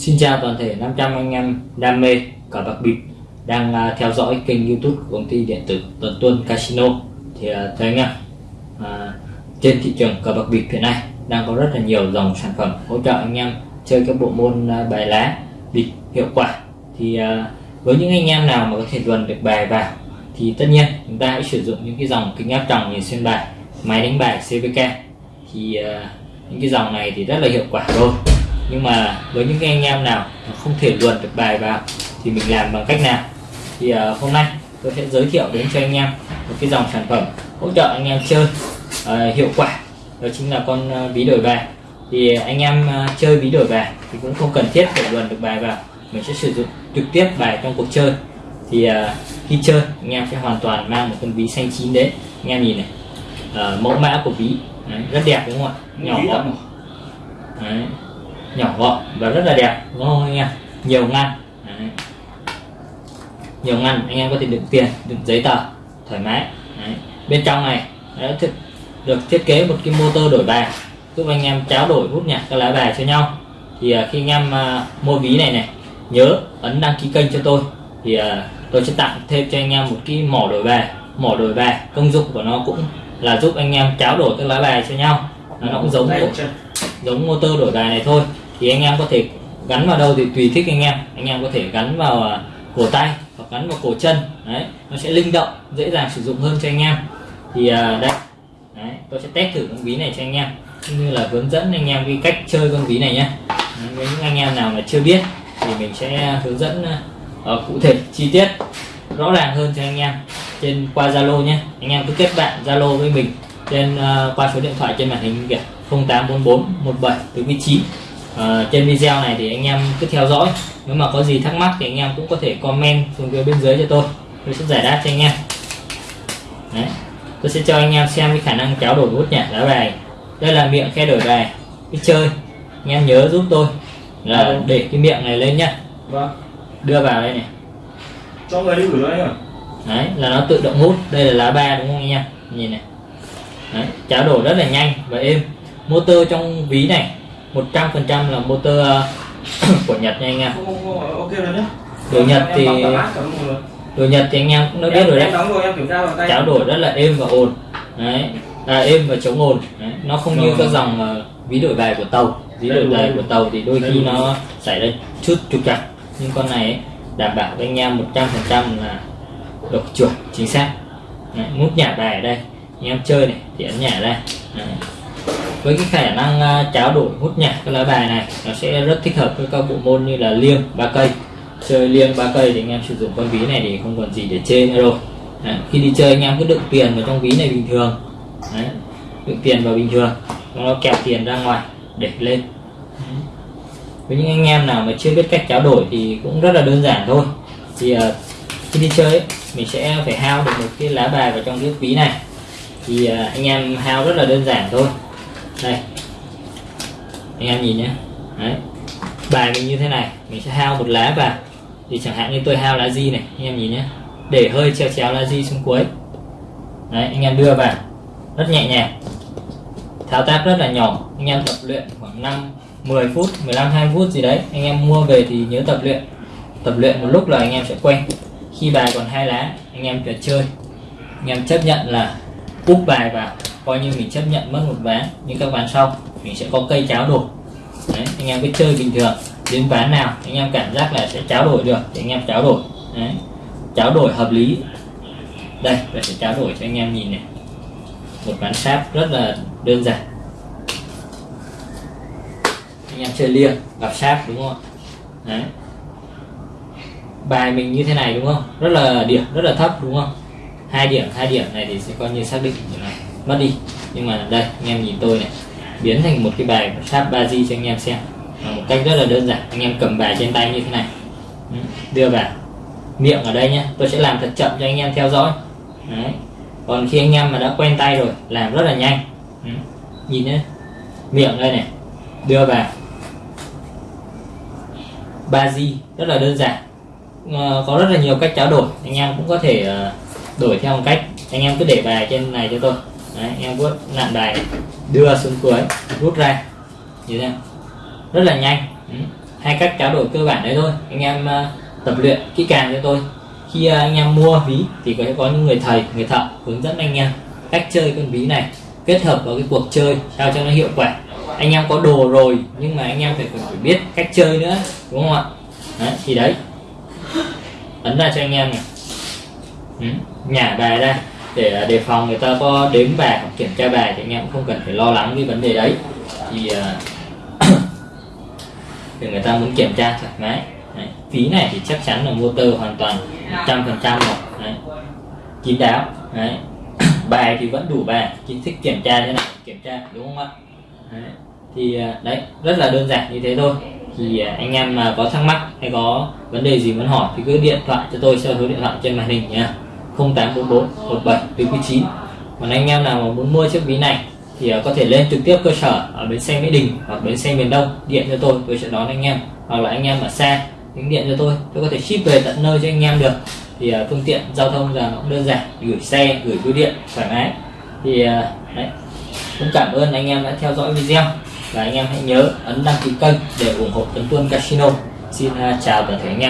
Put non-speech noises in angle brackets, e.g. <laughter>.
Xin chào toàn thể 500 anh em đam mê cờ bạc bịp đang à, theo dõi kênh youtube của công ty điện tử Tuần Tuân Casino. Thì à, thưa anh em à, trên thị trường cờ bạc bịp hiện nay đang có rất là nhiều dòng sản phẩm hỗ trợ anh em chơi các bộ môn à, bài lá bịp hiệu quả. Thì à, với những anh em nào mà có thể luận được bài vào thì tất nhiên chúng ta hãy sử dụng những cái dòng kính áp tròng nhìn xuyên bài máy đánh bài CVK thì à, những cái dòng này thì rất là hiệu quả rồi nhưng mà với những anh em nào không thể luồn được bài vào thì mình làm bằng cách nào? Thì uh, hôm nay tôi sẽ giới thiệu đến cho anh em một cái dòng sản phẩm hỗ trợ anh em chơi uh, hiệu quả. Đó chính là con uh, ví đổi bài. Thì anh em uh, chơi ví đổi bài thì cũng không cần thiết phải luồn được bài vào. Mình sẽ sử dụng trực tiếp bài trong cuộc chơi. Thì uh, khi chơi anh em sẽ hoàn toàn mang một con ví xanh chín đến. Anh em nhìn này uh, mẫu mã của ví Đấy, rất đẹp đúng không ạ? Nhỏ gọn Đấy nhỏ gọn và rất là đẹp. Đúng không anh em? Nhiều ngăn. Đấy. nhiều ngăn anh em có thể đựng tiền đựng giấy tờ thoải mái. Đấy. bên trong này đã thiết, được thiết kế một cái motor đổi bài giúp anh em tráo đổi hút nhạc các lá bài cho nhau. Thì uh, khi anh em uh, mua ví này này nhớ ấn đăng ký kênh cho tôi. Thì uh, tôi sẽ tặng thêm cho anh em một cái mỏ đổi bài. Mỏ đổi bài công dụng của nó cũng là giúp anh em tráo đổi các lá bài cho nhau. Nó cũng giống giống motor đổi bài này thôi thì anh em có thể gắn vào đâu thì tùy thích anh em. Anh em có thể gắn vào à, cổ tay hoặc gắn vào cổ chân. Đấy nó sẽ linh động dễ dàng sử dụng hơn cho anh em. Thì à, đây. Đấy, tôi sẽ test thử con ví này cho anh em. Cũng như là hướng dẫn anh em cái cách chơi con ví này nhé. Với những anh em nào mà chưa biết thì mình sẽ hướng dẫn uh, cụ thể chi tiết rõ ràng hơn cho anh em trên qua Zalo nhé. Anh em cứ kết bạn Zalo với mình trên uh, qua số điện thoại trên màn hình kìa. 0844 17 49 uh, trên video này thì anh em cứ theo dõi. Nếu mà có gì thắc mắc thì anh em cũng có thể comment xuống phía bên dưới cho tôi. Tôi sẽ giải đáp cho anh em. Đấy. tôi sẽ cho anh em xem cái khả năng kéo đổi hút nhạc lá bài. Đây là miệng khe đổi bài. Cái chơi. Anh em nhớ giúp tôi. Là ừ. để cái miệng này lên nhá. Vâng. Đưa vào đây này. Cho người đi gửi đấy đấy là nó tự động hút. Đây là lá ba đúng không anh em? Nhìn này. Đấy, cháo đổi rất là nhanh và êm. Motor trong ví này 100% là motor <coughs> của Nhật nha anh em. Ok rồi nhé đồ Nhật thì đồ Nhật thì anh em cũng đã biết rồi đấy. cháo đổi rất là êm và ồn. Đấy. À, êm và chống ồn. Đấy. nó không như các dòng uh, ví đổi bài của tàu. Ví đổi bài của tàu thì đôi khi nó xảy ra chút trục trặc. Nhưng con này ấy, đảm bảo với anh em 100% là độ chuẩn chính xác. Đấy, mút nhả bài ở đây. Anh em chơi này thì ấn nhả ra. Đấy với cái khả năng cháo tráo đổi hút nhạc cái lá bài này nó sẽ rất thích hợp với các bộ môn như là liêng ba cây. Chơi liêng ba cây thì anh em sử dụng con ví này thì không còn gì để chê nữa rồi. Đấy, khi đi chơi anh em cứ đựng tiền vào trong ví này bình thường. Đấy, đựng tiền vào bình thường nó kẹp tiền ra ngoài để lên. Với những anh em nào mà chưa biết cách tráo đổi thì cũng rất là đơn giản thôi. Thì uh, khi đi chơi ấy, mình sẽ phải hao được một cái lá bài vào trong cái ví này. Thì uh, anh em hao rất là đơn giản thôi đây. Anh em nhìn nhé. Đấy. Bài mình như thế này. Mình sẽ hao một lá vào thì chẳng hạn như tôi hao lá di này, anh em nhìn nhé. Để hơi treo chéo lá di xuống cuối. Đấy, anh em đưa vào. Rất nhẹ nhàng. Thao tác rất là nhỏ. Anh em tập luyện khoảng 5 10 phút 15 20 phút gì đấy. Anh em mua về thì nhớ tập luyện. Tập luyện một lúc là anh em sẽ quen. Khi bài còn hai lá, anh em phải chơi. Anh em chấp nhận là úp bài vào coi như mình chấp nhận mất một ván nhưng các ván sau mình sẽ có cây cháo đổi. Đấy, anh em cứ chơi bình thường đến ván nào anh em cảm giác là sẽ cháo đổi được thì anh em cháo đổi. Đấy. cháo đổi hợp lý. Đây là sẽ cháo đổi cho anh em nhìn này. Một ván sáp rất là đơn giản. Anh em chơi liêng gặp sáp đúng không đấy. Bài mình như thế này đúng không? Rất là điểm rất là thấp đúng không? Hai điểm hai điểm này thì sẽ coi như xác định như này mất đi. Nhưng mà đây, anh em nhìn tôi này. Biến thành một cái bài sáp ba di cho anh em xem. Một cách rất là đơn giản. Anh em cầm bài trên tay như thế này. Ừ, đưa vào. Miệng ở đây nhé tôi sẽ làm thật chậm cho anh em theo dõi. Đấy. còn khi anh em mà đã quen tay rồi, làm rất là nhanh. Ừ, nhìn nhé miệng đây này. Đưa vào. Ba di rất là đơn giản. Ờ, có rất là nhiều cách trao đổi. Anh em cũng có thể ờ, đổi theo một cách. Anh em cứ để bài trên này cho tôi. Đấy, em vuốt nặn bài đưa xuống cuối rút ra. Như thế rất là nhanh. Ừ. hai cách trao đổi cơ bản đấy thôi. Anh em ờ, tập luyện kỹ càng cho tôi. Khi ờ, anh em mua ví thì có có những người thầy người thợ hướng dẫn anh em cách chơi con ví này kết hợp vào cái cuộc chơi sao cho nó hiệu quả. Anh em có đồ rồi nhưng mà anh em phải phải biết cách chơi nữa đúng không ạ? Đấy, thì đấy. Ấn ra cho anh em này. Ừ, nhả bài ra để à, đề phòng người ta có đếm bài hoặc kiểm tra bài thì anh em cũng không cần phải lo lắng cái vấn đề đấy thì à, <clears throat> thì người ta muốn kiểm tra thoải mái đấy. phí này thì chắc chắn là motor hoàn toàn 100 phần trăm rồi đấy. kín đáo đấy. <clears throat> bài thì vẫn đủ bài chính thích kiểm tra thế này, kiểm tra đúng không ạ đấy. thì à, đấy rất là đơn giản như thế thôi thì anh em mà có thắc mắc hay có vấn đề gì muốn hỏi thì cứ điện thoại cho tôi theo số điện thoại trên màn hình nha 0844 17 49 còn anh em nào mà muốn mua chiếc ví này thì à, có thể lên trực tiếp cơ sở ở bến xe Mỹ Đình hoặc bến xe miền Đông điện cho tôi tôi sẽ đón anh em. Hoặc là anh em ở xa tính điện cho tôi tôi có thể ship về tận nơi cho anh em được. Thì à, phương tiện giao thông giờ nó cũng đơn giản, gửi xe, gửi bưu điện, thoải mái. Thì à, đấy, cũng cảm ơn anh em đã theo dõi video. Và anh em hãy nhớ ấn đăng ký kênh để ủng hộ Tấn Tuân Casino. Xin chào toàn thể anh em.